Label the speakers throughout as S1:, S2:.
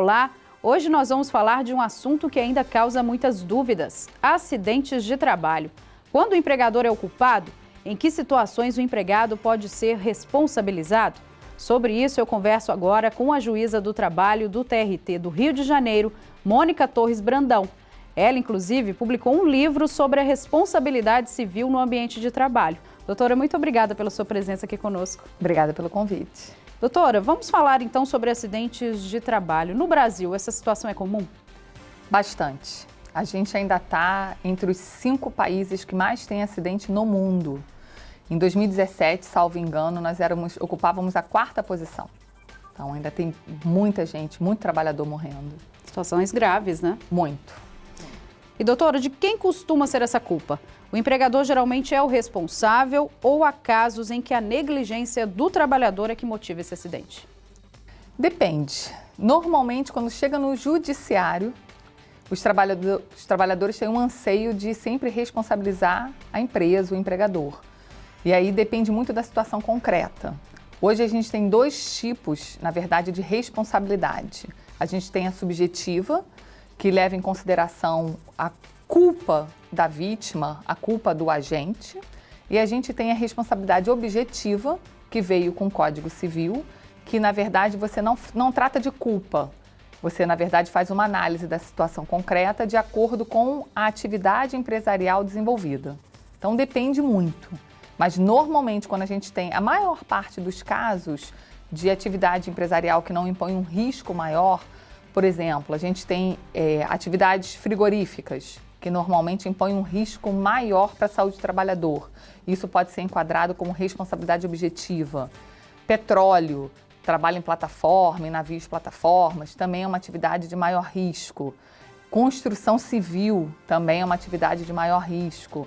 S1: Olá, hoje nós vamos falar de um assunto que ainda causa muitas dúvidas: acidentes de trabalho. Quando o empregador é o culpado, em que situações o empregado pode ser responsabilizado? Sobre isso, eu converso agora com a juíza do trabalho do TRT do Rio de Janeiro, Mônica Torres Brandão. Ela, inclusive, publicou um livro sobre a responsabilidade civil no ambiente de trabalho. Doutora, muito obrigada pela sua presença aqui conosco.
S2: Obrigada pelo convite.
S1: Doutora, vamos falar então sobre acidentes de trabalho. No Brasil, essa situação é comum?
S2: Bastante. A gente ainda está entre os cinco países que mais têm acidente no mundo. Em 2017, salvo engano, nós éramos, ocupávamos a quarta posição. Então ainda tem muita gente, muito trabalhador morrendo.
S1: Situações graves, né?
S2: Muito.
S1: E doutora, de quem costuma ser essa culpa? O empregador geralmente é o responsável ou há casos em que a negligência do trabalhador é que motiva esse acidente?
S2: Depende. Normalmente, quando chega no judiciário, os, trabalhador, os trabalhadores têm um anseio de sempre responsabilizar a empresa, o empregador. E aí depende muito da situação concreta. Hoje a gente tem dois tipos, na verdade, de responsabilidade. A gente tem a subjetiva, que leva em consideração a culpa da vítima, a culpa do agente, e a gente tem a responsabilidade objetiva, que veio com o Código Civil, que na verdade você não, não trata de culpa, você na verdade faz uma análise da situação concreta de acordo com a atividade empresarial desenvolvida. Então depende muito. Mas normalmente quando a gente tem a maior parte dos casos de atividade empresarial que não impõe um risco maior, por exemplo, a gente tem é, atividades frigoríficas, que normalmente impõem um risco maior para a saúde do trabalhador. Isso pode ser enquadrado como responsabilidade objetiva. Petróleo, trabalho em plataforma, em navios plataformas, também é uma atividade de maior risco. Construção civil também é uma atividade de maior risco.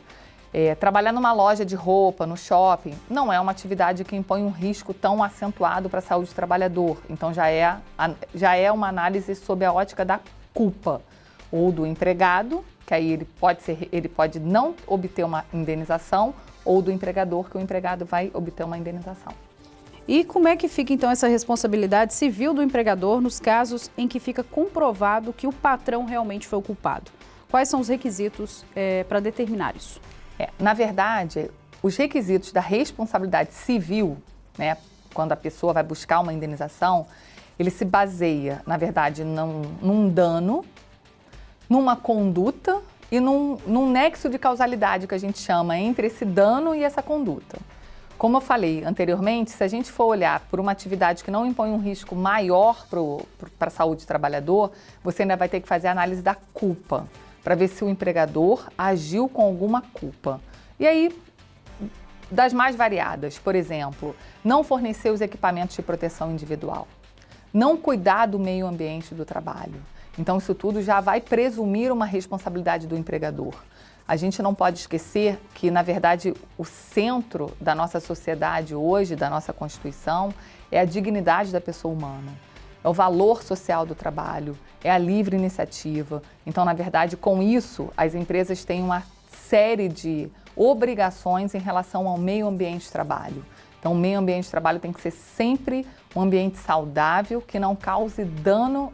S2: É, trabalhar numa loja de roupa, no shopping, não é uma atividade que impõe um risco tão acentuado para a saúde do trabalhador. Então já é, já é uma análise sob a ótica da culpa ou do empregado, que aí ele pode, ser, ele pode não obter uma indenização, ou do empregador, que o empregado vai obter uma indenização.
S1: E como é que fica então essa responsabilidade civil do empregador nos casos em que fica comprovado que o patrão realmente foi o culpado? Quais são os requisitos é, para determinar isso?
S2: É, na verdade, os requisitos da responsabilidade civil, né, quando a pessoa vai buscar uma indenização, ele se baseia, na verdade, num, num dano, numa conduta e num, num nexo de causalidade que a gente chama entre esse dano e essa conduta. Como eu falei anteriormente, se a gente for olhar por uma atividade que não impõe um risco maior para a saúde do trabalhador, você ainda vai ter que fazer a análise da culpa para ver se o empregador agiu com alguma culpa. E aí, das mais variadas, por exemplo, não fornecer os equipamentos de proteção individual, não cuidar do meio ambiente do trabalho. Então, isso tudo já vai presumir uma responsabilidade do empregador. A gente não pode esquecer que, na verdade, o centro da nossa sociedade hoje, da nossa Constituição, é a dignidade da pessoa humana é o valor social do trabalho, é a livre iniciativa. Então, na verdade, com isso, as empresas têm uma série de obrigações em relação ao meio ambiente de trabalho. Então, o meio ambiente de trabalho tem que ser sempre um ambiente saudável, que não cause dano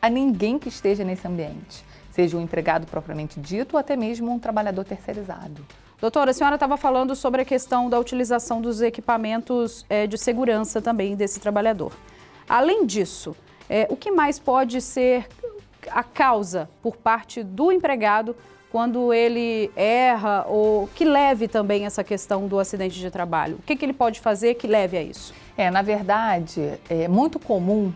S2: a ninguém que esteja nesse ambiente, seja um empregado propriamente dito ou até mesmo um trabalhador terceirizado.
S1: Doutora, a senhora estava falando sobre a questão da utilização dos equipamentos é, de segurança também desse trabalhador. Além disso, é, o que mais pode ser a causa por parte do empregado quando ele erra ou que leve também essa questão do acidente de trabalho? O que, que ele pode fazer que leve a isso?
S2: É, na verdade, é muito comum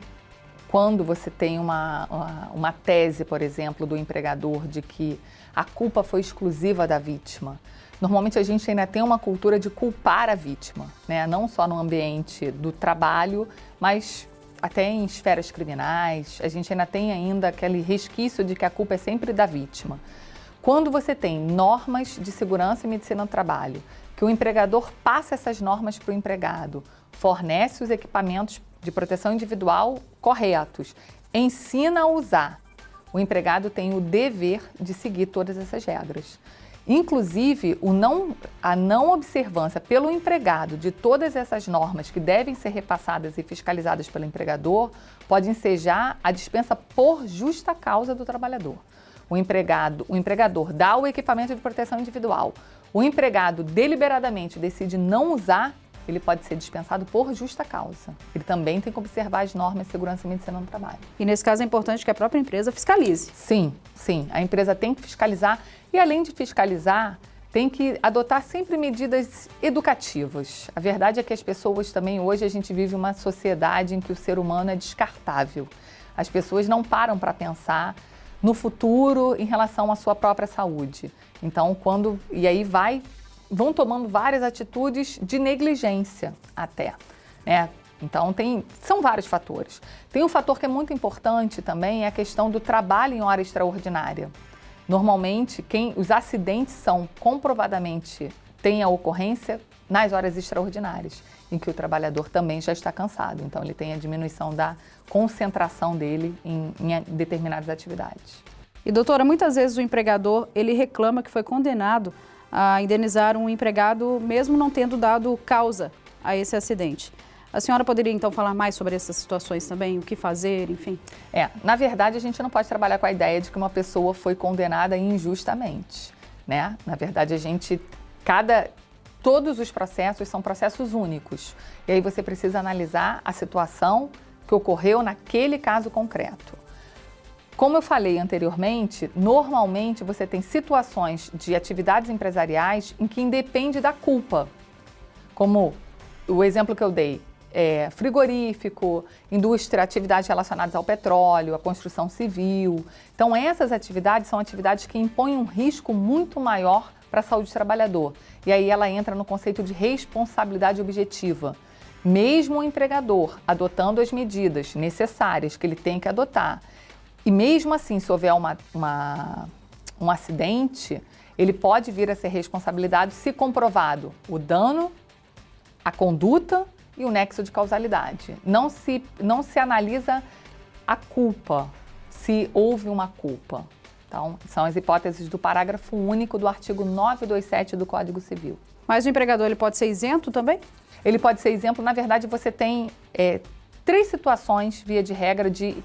S2: quando você tem uma, uma, uma tese, por exemplo, do empregador de que a culpa foi exclusiva da vítima. Normalmente a gente ainda tem uma cultura de culpar a vítima, né? não só no ambiente do trabalho, mas até em esferas criminais, a gente ainda tem ainda aquele resquício de que a culpa é sempre da vítima. Quando você tem normas de segurança e medicina do trabalho, que o empregador passa essas normas para o empregado, fornece os equipamentos de proteção individual corretos, ensina a usar, o empregado tem o dever de seguir todas essas regras. Inclusive, não, a não observância pelo empregado de todas essas normas que devem ser repassadas e fiscalizadas pelo empregador pode ensejar a dispensa por justa causa do trabalhador. O, empregado, o empregador dá o equipamento de proteção individual, o empregado deliberadamente decide não usar, ele pode ser dispensado por justa causa. Ele também tem que observar as normas de segurança e medicina no trabalho.
S1: E nesse caso é importante que a própria empresa fiscalize.
S2: Sim, sim. A empresa tem que fiscalizar e além de fiscalizar, tem que adotar sempre medidas educativas. A verdade é que as pessoas também, hoje a gente vive uma sociedade em que o ser humano é descartável. As pessoas não param para pensar no futuro em relação à sua própria saúde. Então, quando. E aí vai, vão tomando várias atitudes de negligência até. Né? Então, tem, são vários fatores. Tem um fator que é muito importante também, é a questão do trabalho em hora extraordinária. Normalmente, quem, os acidentes são comprovadamente, têm a ocorrência nas horas extraordinárias, em que o trabalhador também já está cansado. Então, ele tem a diminuição da concentração dele em, em determinadas atividades.
S1: E doutora, muitas vezes o empregador ele reclama que foi condenado a indenizar um empregado mesmo não tendo dado causa a esse acidente. A senhora poderia então falar mais sobre essas situações também, o que fazer, enfim?
S2: É, na verdade a gente não pode trabalhar com a ideia de que uma pessoa foi condenada injustamente, né? Na verdade a gente, cada, todos os processos são processos únicos. E aí você precisa analisar a situação que ocorreu naquele caso concreto. Como eu falei anteriormente, normalmente você tem situações de atividades empresariais em que independe da culpa. Como o exemplo que eu dei, é, frigorífico, indústria, atividades relacionadas ao petróleo, à construção civil. Então, essas atividades são atividades que impõem um risco muito maior para a saúde do trabalhador. E aí ela entra no conceito de responsabilidade objetiva. Mesmo o empregador adotando as medidas necessárias que ele tem que adotar, e mesmo assim, se houver uma, uma um acidente, ele pode vir a ser responsabilizado se comprovado o dano, a conduta e o nexo de causalidade. Não se, não se analisa a culpa, se houve uma culpa. Então, são as hipóteses do parágrafo único do artigo 927 do Código Civil.
S1: Mas o empregador ele pode ser isento também?
S2: Ele pode ser isento. Na verdade, você tem é, três situações, via de regra, de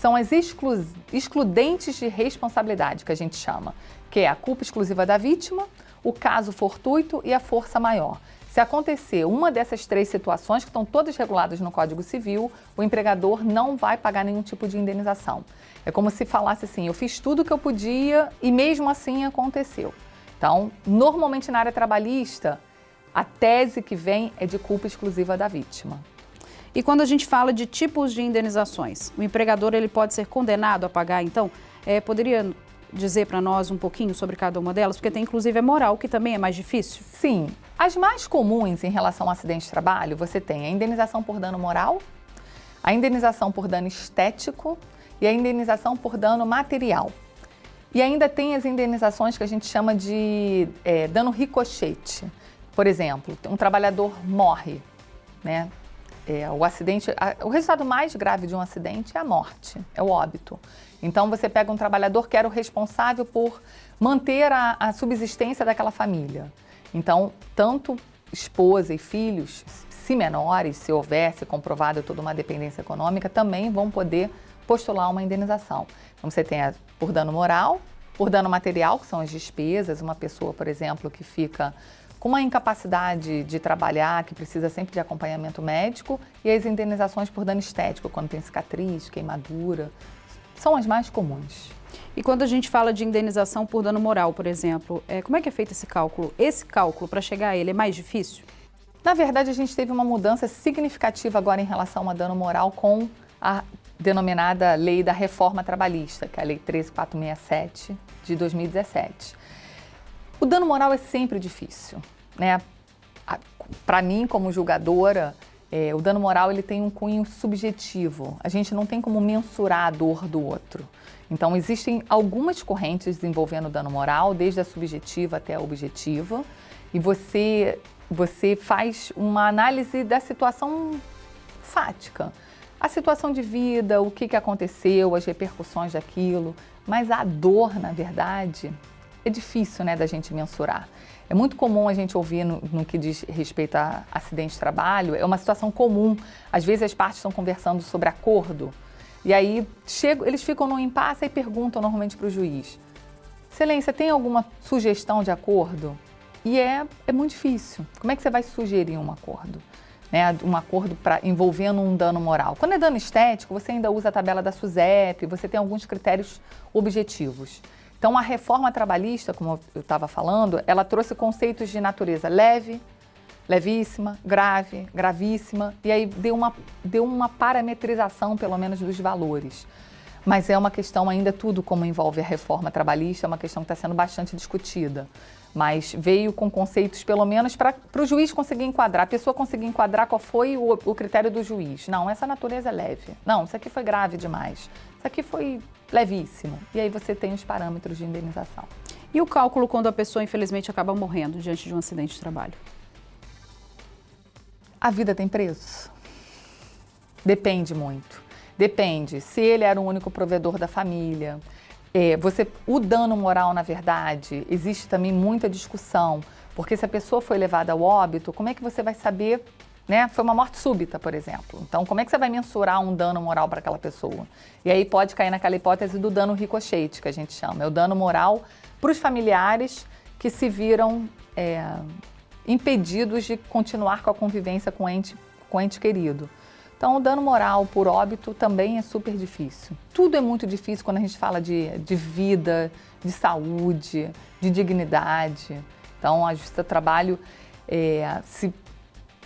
S2: são as exclu excludentes de responsabilidade, que a gente chama, que é a culpa exclusiva da vítima, o caso fortuito e a força maior. Se acontecer uma dessas três situações, que estão todas reguladas no Código Civil, o empregador não vai pagar nenhum tipo de indenização. É como se falasse assim, eu fiz tudo o que eu podia e mesmo assim aconteceu. Então, normalmente na área trabalhista, a tese que vem é de culpa exclusiva da vítima.
S1: E quando a gente fala de tipos de indenizações, o empregador ele pode ser condenado a pagar, então, é, poderia dizer para nós um pouquinho sobre cada uma delas? Porque tem inclusive a moral, que também é mais difícil.
S2: Sim. As mais comuns em relação ao acidente de trabalho, você tem a indenização por dano moral, a indenização por dano estético e a indenização por dano material. E ainda tem as indenizações que a gente chama de é, dano ricochete. Por exemplo, um trabalhador morre, né? É, o acidente, a, o resultado mais grave de um acidente é a morte, é o óbito. Então você pega um trabalhador que era o responsável por manter a, a subsistência daquela família. Então, tanto esposa e filhos, se menores, se houvesse comprovado toda uma dependência econômica, também vão poder postular uma indenização. Então você tem a, por dano moral, por dano material, que são as despesas, uma pessoa, por exemplo, que fica com uma incapacidade de trabalhar, que precisa sempre de acompanhamento médico, e as indenizações por dano estético, quando tem cicatriz, queimadura, são as mais comuns.
S1: E quando a gente fala de indenização por dano moral, por exemplo, é, como é que é feito esse cálculo? Esse cálculo, para chegar a ele, é mais difícil?
S2: Na verdade, a gente teve uma mudança significativa agora em relação a dano moral com a denominada Lei da Reforma Trabalhista, que é a Lei 13467 de 2017. O dano moral é sempre difícil, né? Para mim, como julgadora, é, o dano moral ele tem um cunho subjetivo. A gente não tem como mensurar a dor do outro. Então, existem algumas correntes envolvendo dano moral, desde a subjetiva até a objetiva, e você, você faz uma análise da situação fática. A situação de vida, o que, que aconteceu, as repercussões daquilo, mas a dor, na verdade, é difícil né, da gente mensurar. É muito comum a gente ouvir no, no, que diz respeito a acidente de trabalho, é uma situação comum. Às vezes as partes estão conversando sobre acordo, e aí chego, eles ficam no impasse e perguntam normalmente para o juiz: Excelência, tem alguma sugestão de acordo? E é, é muito difícil. Como é que você vai sugerir um acordo? Né, um acordo pra, envolvendo um dano moral. Quando é dano estético, você ainda usa a tabela da SUSEP, você tem alguns critérios objetivos. Então, a reforma trabalhista, como eu estava falando, ela trouxe conceitos de natureza leve, levíssima, grave, gravíssima, e aí deu uma, deu uma parametrização, pelo menos, dos valores. Mas é uma questão ainda, tudo como envolve a reforma trabalhista, é uma questão que está sendo bastante discutida. Mas veio com conceitos, pelo menos, para o juiz conseguir enquadrar, a pessoa conseguir enquadrar qual foi o, o critério do juiz. Não, essa natureza é leve. Não, isso aqui foi grave demais. Isso aqui foi levíssimo. E aí você tem os parâmetros de indenização.
S1: E o cálculo quando a pessoa, infelizmente, acaba morrendo diante de um acidente de trabalho?
S2: A vida tem preço? Depende muito. Depende se ele era o único provedor da família. É, você, o dano moral, na verdade, existe também muita discussão, porque se a pessoa foi levada ao óbito, como é que você vai saber né? Foi uma morte súbita, por exemplo. Então, como é que você vai mensurar um dano moral para aquela pessoa? E aí pode cair naquela hipótese do dano ricochete, que a gente chama. É o dano moral para os familiares que se viram é, impedidos de continuar com a convivência com o ente, com o ente querido. Então, o dano moral por óbito também é super difícil. Tudo é muito difícil quando a gente fala de, de vida, de saúde, de dignidade. Então, a Justiça do Trabalho é, se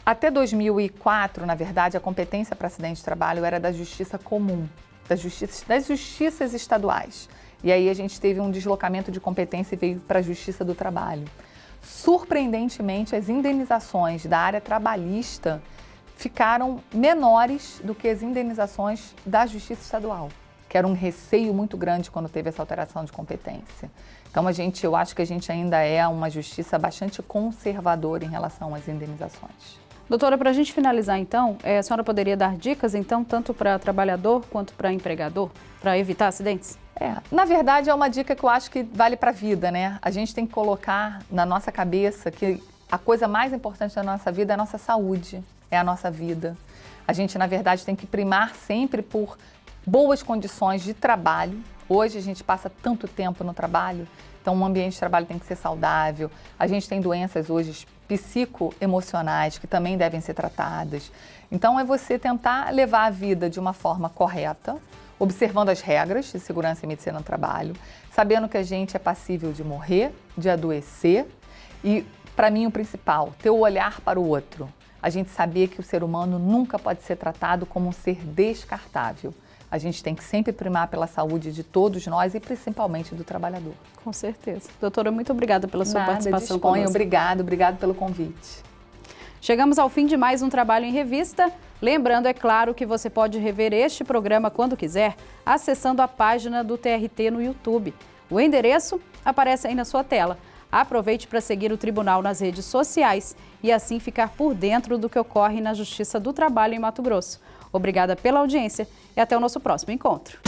S2: até 2004, na verdade, a competência para acidente de trabalho era da justiça comum, das justiças, das justiças estaduais. E aí a gente teve um deslocamento de competência e veio para a Justiça do Trabalho. Surpreendentemente, as indenizações da área trabalhista ficaram menores do que as indenizações da Justiça Estadual, que era um receio muito grande quando teve essa alteração de competência. Então, a gente, eu acho que a gente ainda é uma justiça bastante conservadora em relação às indenizações.
S1: Doutora, para a gente finalizar então, é, a senhora poderia dar dicas então, tanto para trabalhador quanto para empregador, para evitar acidentes?
S2: É, na verdade é uma dica que eu acho que vale para a vida, né? A gente tem que colocar na nossa cabeça que a coisa mais importante da nossa vida é a nossa saúde, é a nossa vida. A gente, na verdade, tem que primar sempre por boas condições de trabalho. Hoje a gente passa tanto tempo no trabalho, então o ambiente de trabalho tem que ser saudável. A gente tem doenças hoje psicoemocionais que também devem ser tratadas. Então é você tentar levar a vida de uma forma correta, observando as regras de segurança e medicina no trabalho, sabendo que a gente é passível de morrer, de adoecer e, para mim, o principal, ter o olhar para o outro. A gente saber que o ser humano nunca pode ser tratado como um ser descartável. A gente tem que sempre primar pela saúde de todos nós e principalmente do trabalhador.
S1: Com certeza. Doutora, muito obrigada pela sua
S2: Nada,
S1: participação
S2: disponha. conosco. Obrigado, obrigado pelo convite.
S1: Chegamos ao fim de mais um Trabalho em Revista. Lembrando, é claro, que você pode rever este programa quando quiser, acessando a página do TRT no YouTube. O endereço aparece aí na sua tela. Aproveite para seguir o Tribunal nas redes sociais e assim ficar por dentro do que ocorre na Justiça do Trabalho em Mato Grosso. Obrigada pela audiência e até o nosso próximo encontro.